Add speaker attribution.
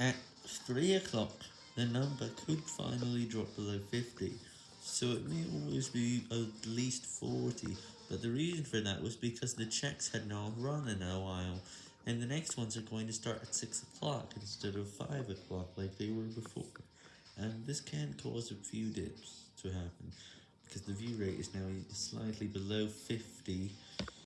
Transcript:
Speaker 1: At 3 o'clock, the number could finally drop below 50, so it may always be at least 40, but the reason for that was because the checks had not run in a while, and the next ones are going to start at 6 o'clock instead of 5 o'clock like they were before, and this can cause a few dips to happen, because the view rate is now slightly below 50,